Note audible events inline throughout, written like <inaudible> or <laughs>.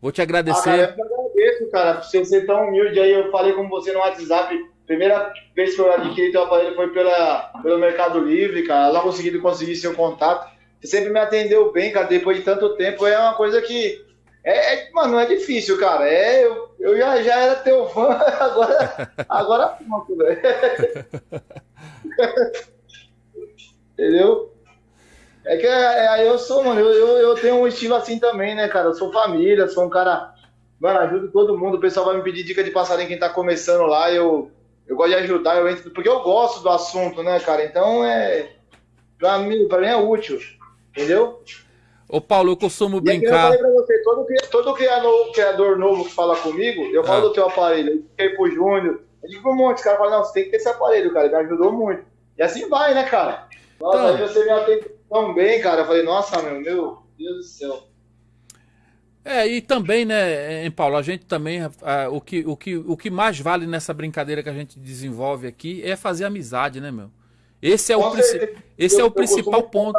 Vou te agradecer. Ah, cara, eu agradeço, cara, por você ser tão humilde aí. Eu falei com você no WhatsApp. Primeira vez que eu adquiri teu aparelho foi pela, pelo Mercado Livre, cara. Logo conseguindo conseguir seu contato. Você sempre me atendeu bem, cara, depois de tanto tempo. É uma coisa que. É, é mano, não é difícil, cara. É, eu, eu já, já era teu fã, <laughs> agora. Agora pronto, velho. <laughs> Entendeu? É que é, é, eu sou, mano, eu, eu, eu, tenho um estilo assim também, né, cara? Eu sou família, sou um cara. Mano, ajudo todo mundo. O pessoal vai me pedir dica de passarinho quem tá começando lá. Eu, eu gosto de ajudar, eu entro, porque eu gosto do assunto, né, cara? Então é. Pra mim, pra mim é útil. Entendeu? Ô, Paulo, eu costumo brincar. eu falei pra você, todo, todo criador, criador novo que fala comigo, eu falo ah. do teu aparelho. Eu fiquei pro Júnior. Eu digo pra um monte, os caras falam, não, você tem que ter esse aparelho, cara. Ele me ajudou muito. E assim vai, né, cara? Nossa, então... aí você me atende tão bem, cara. Eu falei, nossa, meu, meu Deus do céu. É, e também, né, em Paulo, a gente também, o, que, o, que, o que mais vale nessa brincadeira que a gente desenvolve aqui é fazer amizade, né, meu? Esse é o, esse eu, é o principal ponto.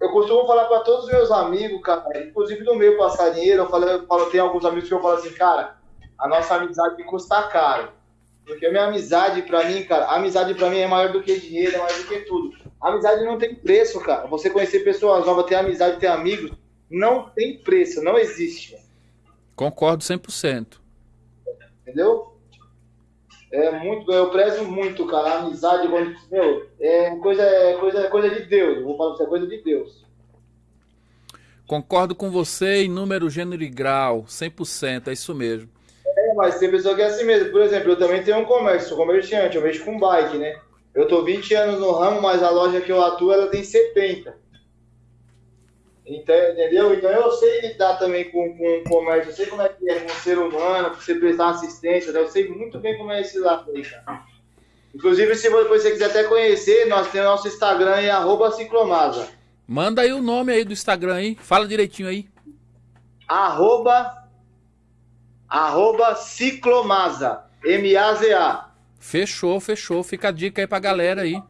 eu costumo falar para todos os meus amigos, cara, inclusive no meio passarinheiro, eu falo, eu falo, tem alguns amigos que eu falo assim, cara, a nossa amizade custa caro. Porque a minha amizade, pra mim, cara, a amizade pra mim é maior do que dinheiro, é maior do que tudo. Amizade não tem preço, cara. Você conhecer pessoas novas, ter amizade, ter amigos, não tem preço, não existe. Concordo 100%. Entendeu? É muito, eu prezo muito, cara, a amizade, meu, é coisa, é coisa, é coisa de Deus. Eu vou falar pra você, é coisa de Deus. Concordo com você em número, gênero e grau, 100%, é isso mesmo. É, mas tem pessoa que é assim mesmo. Por exemplo, eu também tenho um comércio, sou comerciante, eu mexo com bike, né? Eu tô 20 anos no ramo, mas a loja que eu atuo, ela tem 70. Então, entendeu? Então eu sei lidar também com, com o comércio, eu sei como é que é com o ser humano, pra você prestar assistência, né? eu sei muito bem como é esse lado aí, cara. Inclusive, se você quiser até conhecer, nós temos nosso Instagram aí, arroba ciclomasa. Manda aí o nome aí do Instagram aí, fala direitinho aí. Arroba arroba ciclomasa, M-A-Z-A. Fechou, fechou. Fica a dica aí pra galera aí.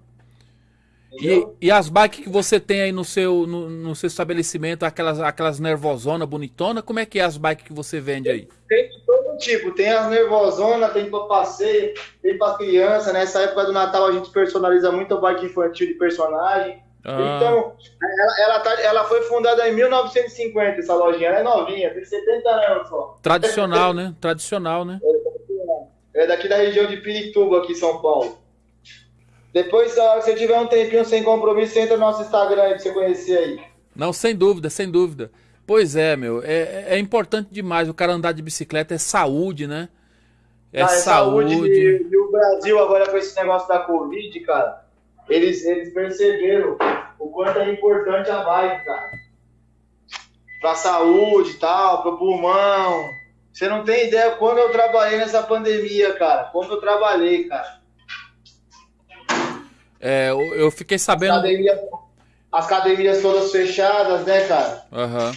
E, e, as bikes que você tem aí no seu, no, no, seu estabelecimento, aquelas, aquelas nervosona bonitona, como é que é as bikes que você vende aí? Tem de todo tipo, tem as nervosona, tem para passeio, tem para criança, nessa época do Natal a gente personaliza muito a bike infantil de personagem. Ah. Então, ela, ela, tá, ela foi fundada em 1950, essa lojinha. Ela é novinha, tem 70 anos só. Tradicional, né? Tradicional, né? É, é daqui da região de Pirituba, aqui em São Paulo. Depois, se você tiver um tempinho sem compromisso, entra no nosso Instagram aí pra você conhecer aí. Não, sem dúvida, sem dúvida. Pois é, meu. É, é importante demais. O cara andar de bicicleta é saúde, né? É, é saúde. E, e o Brasil agora com esse negócio da Covid, cara eles, eles perceberam o quanto é importante a bike, cara. Pra saúde e tal, pro pulmão. Você não tem ideia quando eu trabalhei nessa pandemia, cara. Como eu trabalhei, cara. É, eu fiquei sabendo. As academias, as academias todas fechadas, né, cara? Uhum.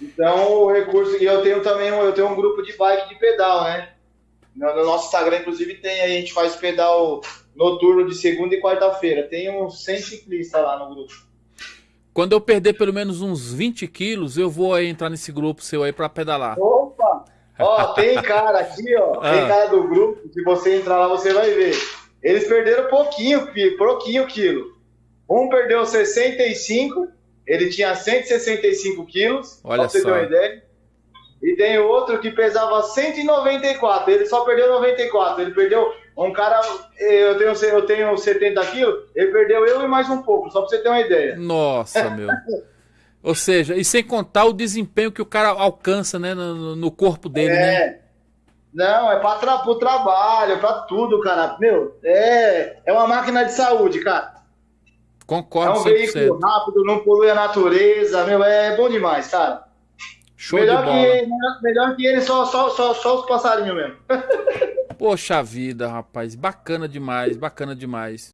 Então o recurso. E eu tenho também eu tenho um grupo de bike de pedal, né? No, no nosso Instagram, inclusive, tem aí, a gente faz pedal noturno de segunda e quarta-feira. Tem uns 100 ciclistas lá no grupo. Quando eu perder pelo menos uns 20 quilos, eu vou entrar nesse grupo seu aí para pedalar. Opa! Ó, tem cara aqui, ó. <laughs> Ah. Tem cara do grupo. Se você entrar lá, você vai ver. Eles perderam pouquinho, pouquinho quilo. Um perdeu 65, ele tinha 165 quilos. Olha pra você só. ter uma ideia. E tem outro que pesava 194, ele só perdeu 94. Ele perdeu um cara, eu tenho, eu tenho 70 quilos, ele perdeu eu e mais um pouco, só pra você ter uma ideia. Nossa, meu. <laughs> Ou seja, e sem contar o desempenho que o cara alcança, né, no, no corpo dele, é. né? Não, é para tra pro trabalho, para tudo, cara. Meu, é, é uma máquina de saúde, cara. Concordo É um 100%. veículo rápido, não polui a natureza, meu, é bom demais, cara. Show melhor de bola. Que, melhor que ele, só, só, só, só os passarinhos mesmo. <laughs> Poxa vida, rapaz. Bacana demais, bacana demais.